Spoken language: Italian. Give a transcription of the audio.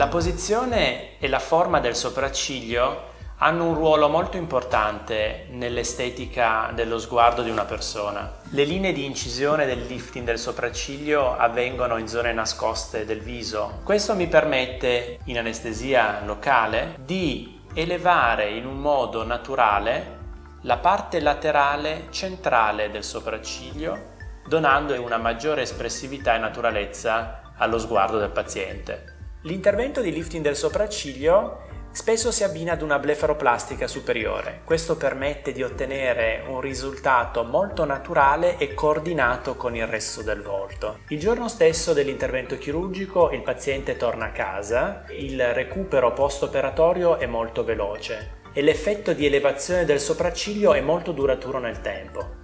La posizione e la forma del sopracciglio hanno un ruolo molto importante nell'estetica dello sguardo di una persona. Le linee di incisione del lifting del sopracciglio avvengono in zone nascoste del viso. Questo mi permette, in anestesia locale, di elevare in un modo naturale la parte laterale centrale del sopracciglio, donando una maggiore espressività e naturalezza allo sguardo del paziente. L'intervento di lifting del sopracciglio spesso si abbina ad una blefaroplastica superiore. Questo permette di ottenere un risultato molto naturale e coordinato con il resto del volto. Il giorno stesso dell'intervento chirurgico il paziente torna a casa, il recupero post-operatorio è molto veloce e l'effetto di elevazione del sopracciglio è molto duraturo nel tempo.